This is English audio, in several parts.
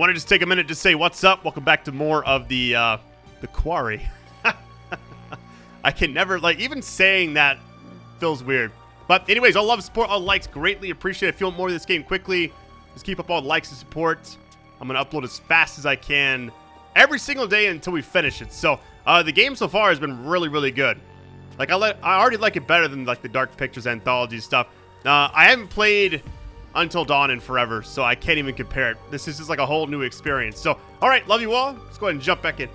Want to just take a minute to say what's up? Welcome back to more of the uh, the quarry. I can never like even saying that feels weird. But anyways, all love, support, all likes, greatly appreciate. If you want more of this game quickly, just keep up all the likes and support. I'm gonna upload as fast as I can every single day until we finish it. So uh, the game so far has been really, really good. Like I, let, I already like it better than like the Dark Pictures anthology stuff. Uh, I haven't played Until Dawn and forever, so I can't even compare it. This is just like a whole new experience. So, all right, love you all. Let's go ahead and jump back in.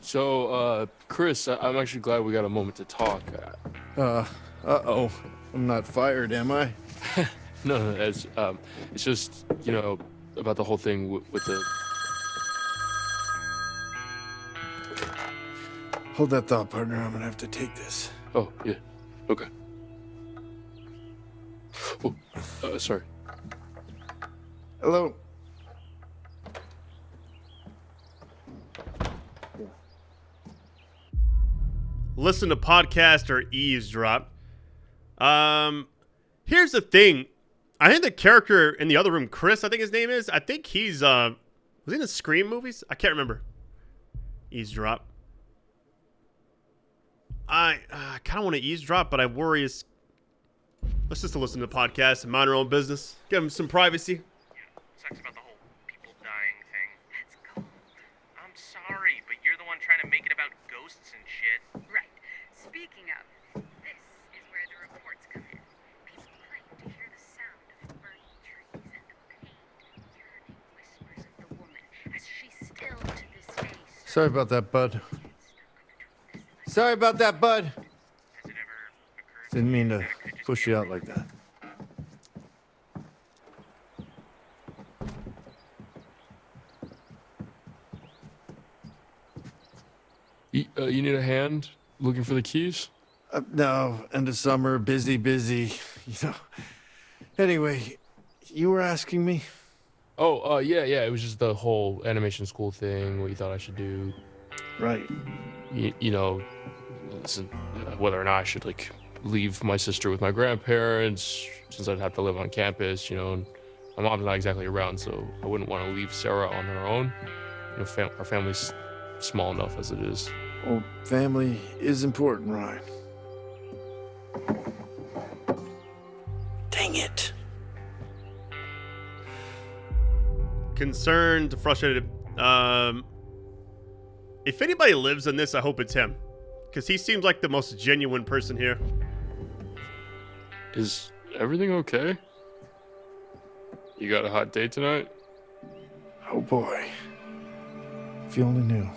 So, uh, Chris, I- I'm actually glad we got a moment to talk. Uh, uh-oh. I'm not fired, am I? No, no, it's um, it's just you know about the whole thing w- with the. Hold that thought, partner. I'm gonna have to take this. Oh yeah, okay. Oh, uh, sorry. Hello? listen to podcast or eavesdrop. Um, here's the thing. I think the character in the other room, Chris, I think his name is. I think he's uh, was he in the Scream movies? I can't remember. Eavesdrop. I uh, kind of want to eavesdrop, but I worry is. Let's just listen to the podcast and mind our own business. Give him some privacy. sucks about the whole people dying thing. That's cold. I'm sorry, but you're the one trying to make it about ghosts and shit. Right. Speaking of, this is where the reports come in. People claim to hear the sound of burning trees and the pained, yearning whispers of the woman as she still to this day Sorry about that, bud. Sorry about that, bud. Has it ever occurred Didn't mean to that it could just push you out like that. You, uh, you need a hand looking for the keys? Uh, no, end of summer, busy, busy. You know. Anyway, you were asking me? Oh, uh, yeah, yeah. It was just the whole animation school thing. What you thought I should do? Right. You, you know, listen, uh, whether or not I should like leave my sister with my grandparents since I'd have to live on campus. You know, and my mom's not exactly around, so I wouldn't want to leave Sarah on her own. You know, fam- our family's small enough as it is. Well, family is important, Ryan. Dang it. concerned, frustrated. Um, if anybody lives in this, I hope it's him, because he seems like the most genuine person here. Is everything okay? You got a hot date tonight? Oh boy. If you only knew.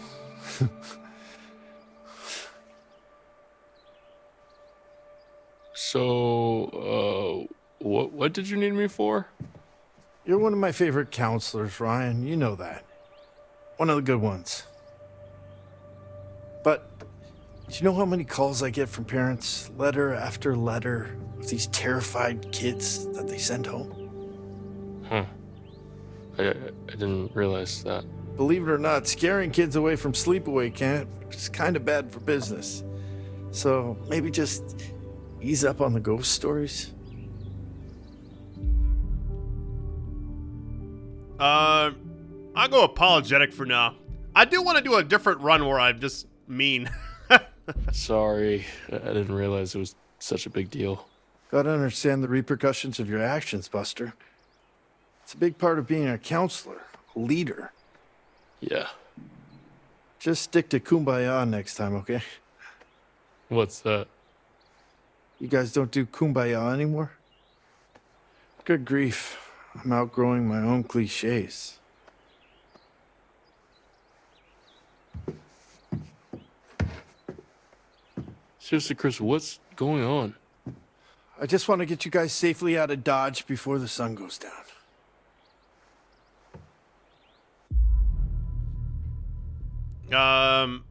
So, uh, what what did you need me for? You're one of my favorite counselors, Ryan. You know that. One of the good ones. But do you know how many calls I get from parents, letter after letter, of these terrified kids that they send home? Huh. I, I I didn't realize that. Believe it or not, scaring kids away from sleepaway camp is kind of bad for business. So maybe just ease up on the ghost stories. Uh, I'll go apologetic for now. I do want to do a different run where I'm just mean. Sorry, I didn't realize it was such a big deal. Gotta understand the repercussions of your actions, Buster. It's a big part of being a counselor, a leader. Yeah. Just stick to kumbaya next time, okay? What's that? You guys don't do kumbaya anymore? Good grief. I'm outgrowing my own cliches. Seriously, Chris, what's going on? I just want to get you guys safely out of Dodge before the sun goes down. Um,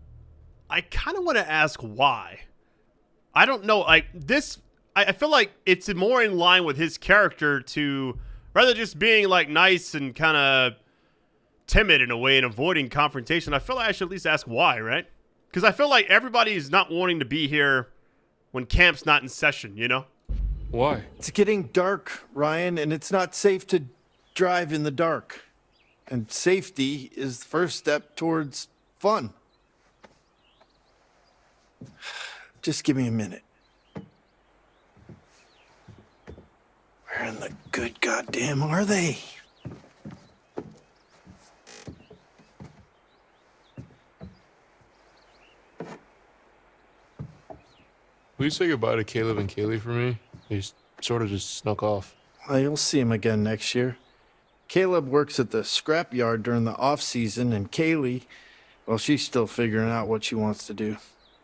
I kind of want to ask why. I don't know. Like this, I, I feel like it's more in line with his character to rather just being like nice and kind of timid in a way and avoiding confrontation. I feel like I should at least ask why, right? Because I feel like everybody's not wanting to be here when camp's not in session. You know? Why? It's getting dark, Ryan, and it's not safe to drive in the dark. And safety is the first step towards fun. Just give me a minute. Where in the good goddamn are they? Will you say goodbye to Caleb and Kaylee for me? They sort of just snuck off. Well, you'll see him again next year. Caleb works at the scrapyard during the off season, and Kaylee, well, she's still figuring out what she wants to do.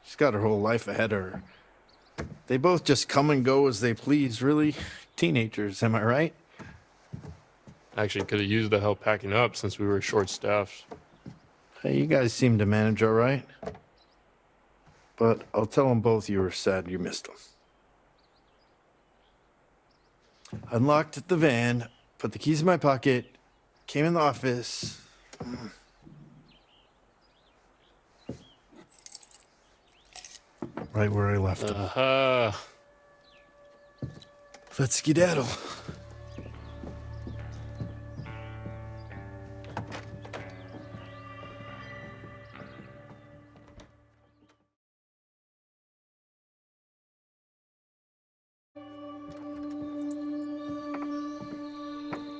She's got her whole life ahead of her. They both just come and go as they please, really. Teenagers, am I right? Actually, could have used the help packing up since we were short staffed. Hey, you guys seem to manage all right. But I'll tell them both you were sad you missed them. Unlocked the van, put the keys in my pocket, came in the office. Right where I left them. Uh, Let's skedaddle.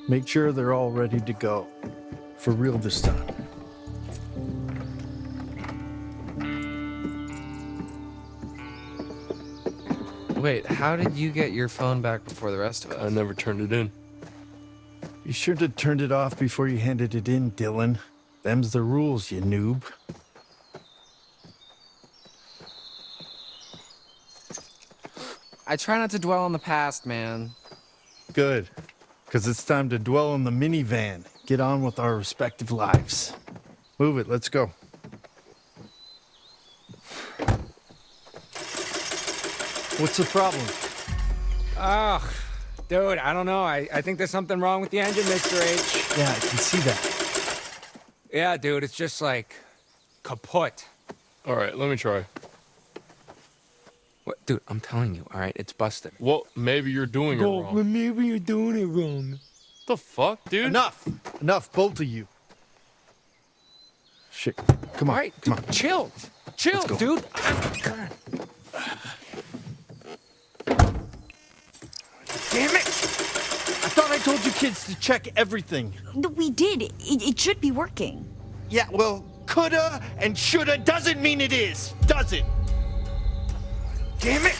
Make sure they're all ready to go. For real this time. Wait, how did you get your phone back before the rest of us? I never turned it in. You should have turned it off before you handed it in, Dylan. Them's the rules, you noob. I try not to dwell on the past, man. Good. Because it's time to dwell in the minivan. Get on with our respective lives. Move it, let's go. What's the problem? Ugh, dude, I don't know. I, I think there's something wrong with the engine, Mr. H. Yeah, I can see that. Yeah, dude, it's just like kaput. All right, let me try. What, dude, I'm telling you, all right, it's busted. Well, maybe you're doing it wrong. maybe you're doing it wrong. the fuck, dude? Enough! Enough, both of you. Shit. Come on. All right, come dude, on. chill. Chill, go. dude. Damn it! I thought I told you kids to check everything. No, We did. It, it should be working. Yeah, well, coulda and shoulda doesn't mean it is, does it? Damn it!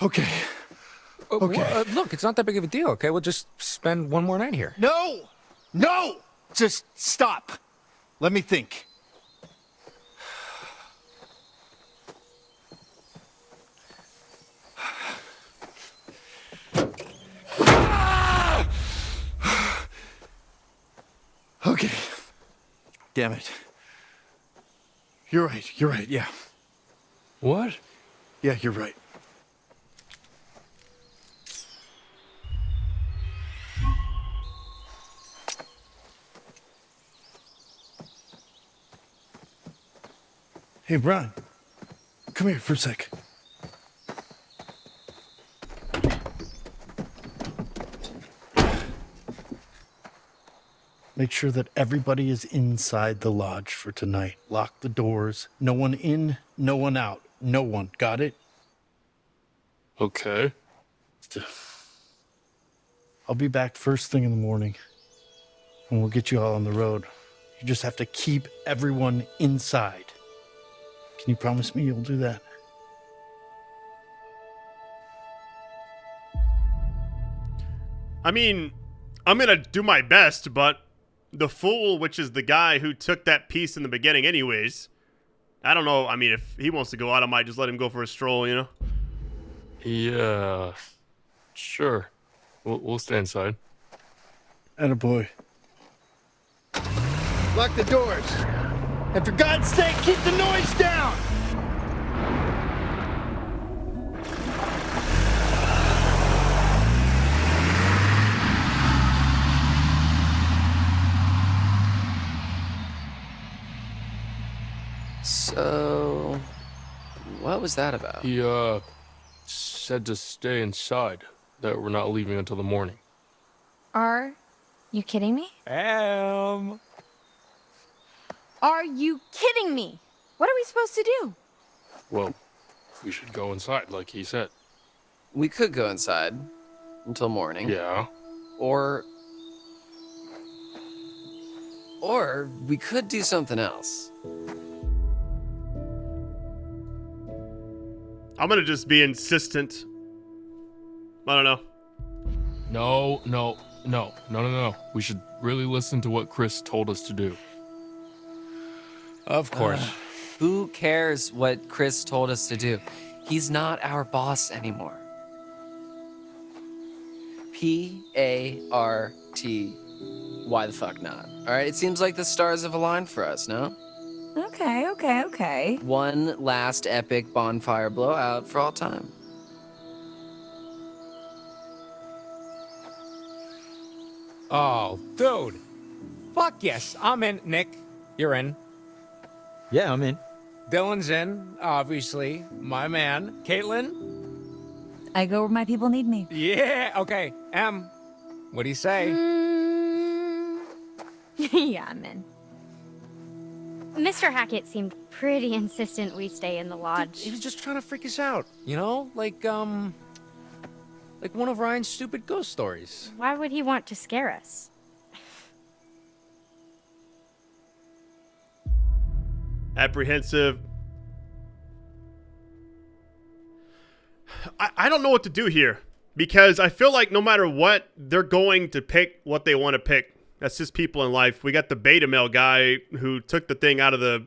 Okay. Uh, Okay. uh, look, it's not that big of a deal, okay? We'll just spend one more night here. No! No! Just stop. Let me think. Okay. Damn it. You're right. You're right. Yeah. What? Yeah, you're right. Hey, Brian. Come here for a sec. Make sure that everybody is inside the lodge for tonight. Lock the doors. No one in, no one out. No one. Got it? Okay. I'll be back first thing in the morning and we'll get you all on the road. You just have to keep everyone inside. Can you promise me you'll do that? I mean, I'm gonna do my best, but the fool, which is the guy who took that piece in the beginning, anyways. I don't know. I mean, if he wants to go out, I might just let him go for a stroll. You know. Yeah. Sure. We'll, we'll stay inside. And a boy. Lock the doors. And for God's sake, keep the noise down. So, What was that about? He, uh, said to stay inside, that we're not leaving until the morning. Are you kidding me? Am. Are you kidding me? What are we supposed to do? Well, we should go inside, like he said. We could go inside until morning. Yeah. Or. Or we could do something else. I'm gonna just be insistent. I don't know. No, no, no, no, no, no. We should really listen to what Chris told us to do. of course. Uh, who cares what Chris told us to do? He's not our boss anymore. P A R T. Why the fuck not? All right, it seems like the stars have aligned for us, no? Okay, okay, okay. One last epic bonfire blowout for all time. oh, dude. Fuck yes. I'm in. Nick, you're in. Yeah, I'm in. Dylan's in, obviously. My man. Kaitlyn? I go where my people need me. Yeah. Okay. Em, what do you say? Mm, yeah, I'm in. Mr. Hackett seemed pretty insistent we stay in the lodge. He was just trying to freak us out, you know? Like, um. Like one of Ryan's stupid ghost stories. Why would he want to scare us? apprehensive. I, I don't know what to do here because I feel like no matter what, they're going to pick what they want to pick. That's just people in life. We got the beta male guy who took the thing out of the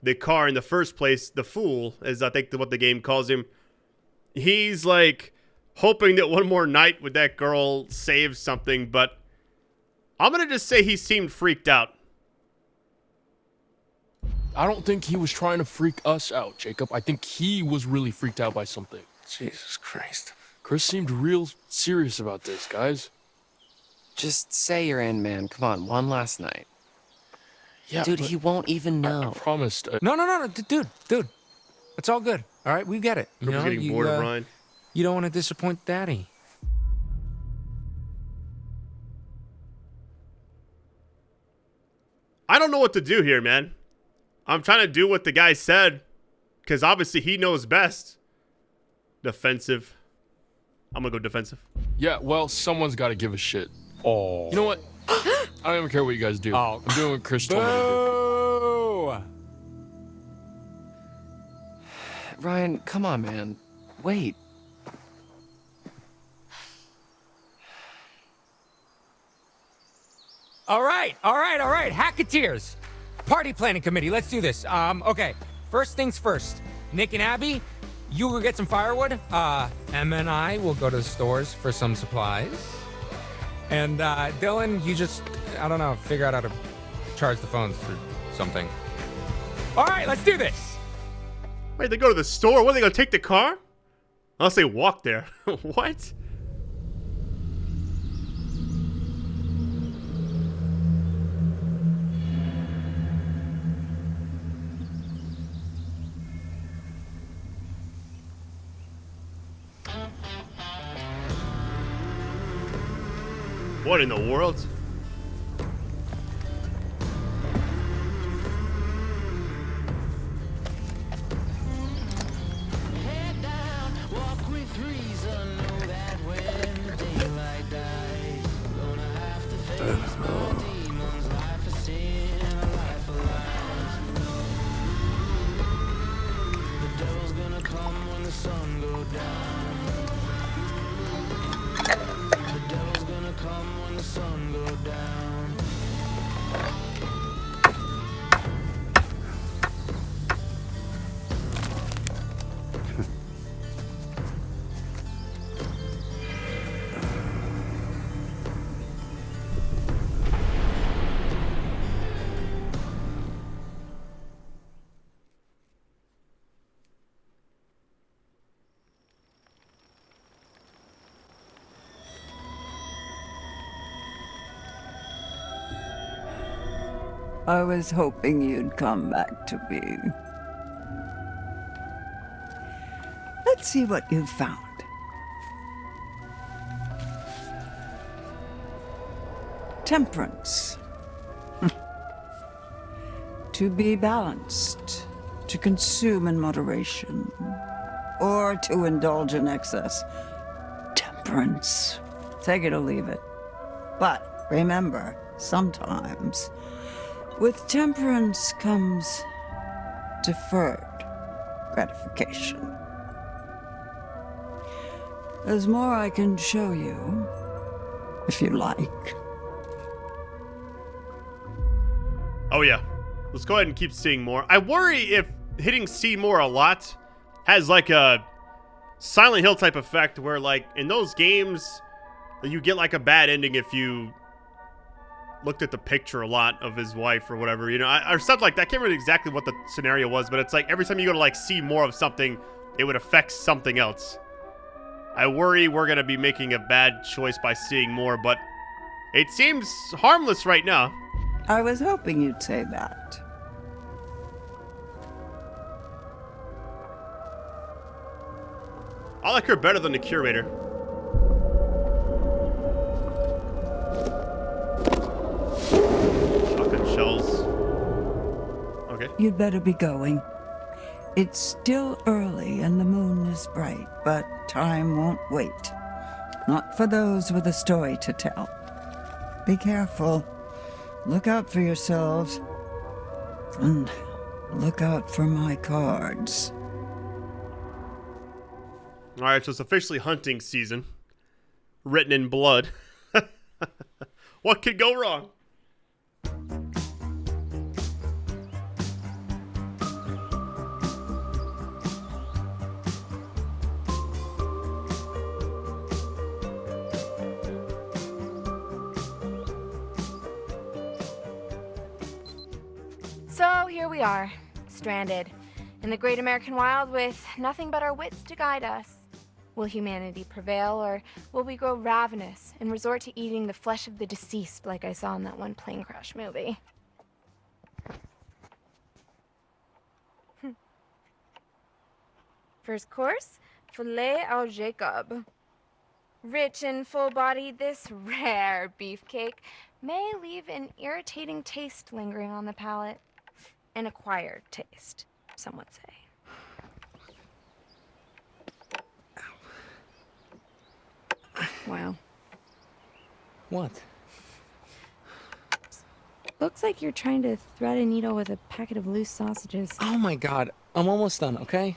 the car in the first place. The fool is I think what the game calls him. He's like hoping that one more night with that girl saves something, but I'm gonna just say he seemed freaked out. I don't think he was trying to freak us out, Jacob. I think he was really freaked out by something. Jesus Christ. Chris seemed real serious about this, guys. Just say you're in, man. Come on, one last night. Yeah, Dude, he won't even know. I promised. uh, No, no, no, no, dude, dude. It's all good. All right, we get it. You Cooper's know, getting you, bored uh, of Ryan. You don't want to disappoint Daddy. I don't know what to do here, man. I'm trying to do what the guy said because obviously he knows best. Defensive. I'm gonna go defensive. Yeah, well, someone's got to give a shit. Oh. You know what? I don't even care what you guys do. Oh. I'm doing what Chris told me to do. Ryan, come on, man. Wait. All right, all right, all right. Hacketeers. Party planning committee. Let's do this. Um, okay. First things first. Nick and Abby, you will get some firewood. Uh, Emma and I will go to the stores for some supplies. And uh, Dylan, you just, I don't know, figure out how to charge the phones or something. All right, let's do this. Wait, they go to the store? What, are they gonna take the car? Unless they walk there. what? In the world? I was hoping you'd come back to me. Let's see what you've found. Temperance. to be balanced, to consume in moderation, or to indulge in excess. Temperance. Take it or leave it. But remember, sometimes with temperance comes deferred gratification. There's more I can show you, if you like. Oh yeah. Let's go ahead and keep seeing more. I worry if hitting see more a lot has like a Silent Hill type effect where like in those games you get like a bad ending if you looked at the picture a lot of his wife or whatever, you know, I, or something like that. I can't remember exactly what the scenario was, but it's like every time you go to like see more of something, it would affect something else. I worry we're going to be making a bad choice by seeing more, but it seems harmless right now. I was hoping you'd say that. I like her better than the curator. Okay. You'd better be going. It's still early and the moon is bright, but time won't wait. Not for those with a story to tell. Be careful. Look out for yourselves. And look out for my cards. All right, so it's officially hunting season. Written in blood. what could go wrong? We are, stranded in the great American wild with nothing but our wits to guide us. Will humanity prevail, or will we grow ravenous and resort to eating the flesh of the deceased like I saw in that one plane crash movie? First course, filet au Jacob. Rich and full-bodied, this rare beefcake may leave an irritating taste lingering on the palate. An acquired taste, some would say. Wow. What? Looks like you're trying to thread a needle with a packet of loose sausages. Oh my god, I'm almost done, okay?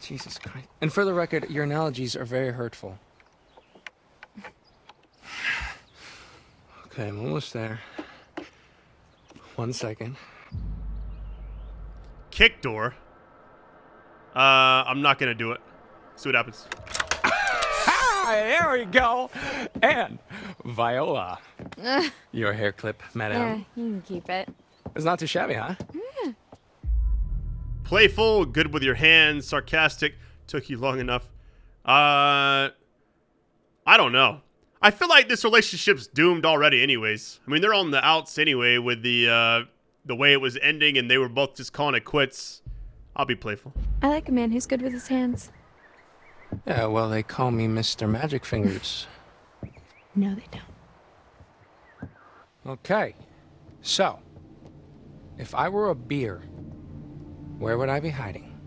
Jesus Christ. And for the record, your analogies are very hurtful. Okay, I'm almost there. One second. Kick door. Uh, I'm not gonna do it. See what happens. There we go. And Viola. Your hair clip, yeah, you can keep it. It's not too shabby, huh? Playful, good with your hands, sarcastic. Took you long enough. Uh, I don't know. I feel like this relationship's doomed already. Anyways, I mean they're on the outs anyway with the uh, the way it was ending, and they were both just calling it quits. I'll be playful. I like a man who's good with his hands. Yeah, well, they call me Mr. Magic Fingers. No, they don't. Okay, so, if I were a beer, where would I be hiding?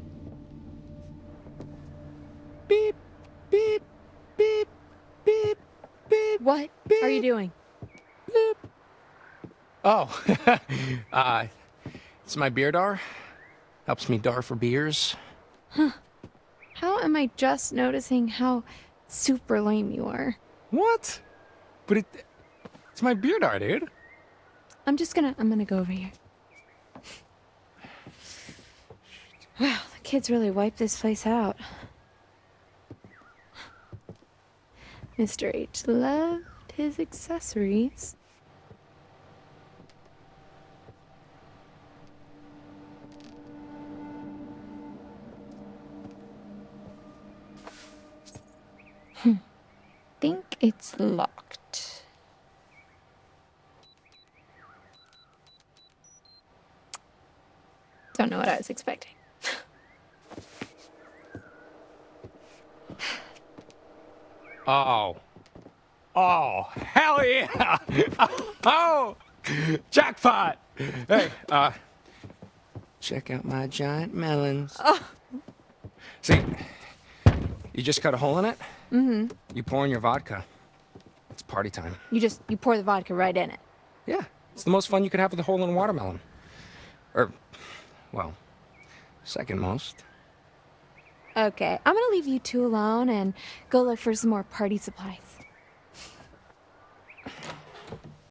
Beep, beep, beep, beep, beep. What are you doing? Oh, uh, it's my beer dar. Helps me dar for beers. Huh. How am I just noticing how super lame you are? What? But it, it's my beer dar, dude. I'm just gonna, I'm gonna go over here. Wow, the kids really wiped this place out. Mr. H loved his accessories. I think it's locked. Don't know what I was expecting. Oh. Oh, hell yeah! oh, jackpot! Hey, uh, check out my giant melons. Oh. See, you just cut a hole in it, Mm-hmm. you pour in your vodka. It's party time. You just you pour the vodka right in it. Yeah, it's the most fun you could have with a hole in a watermelon. Or, well, second most. Okay, I'm gonna leave you two alone and go look for some more party supplies.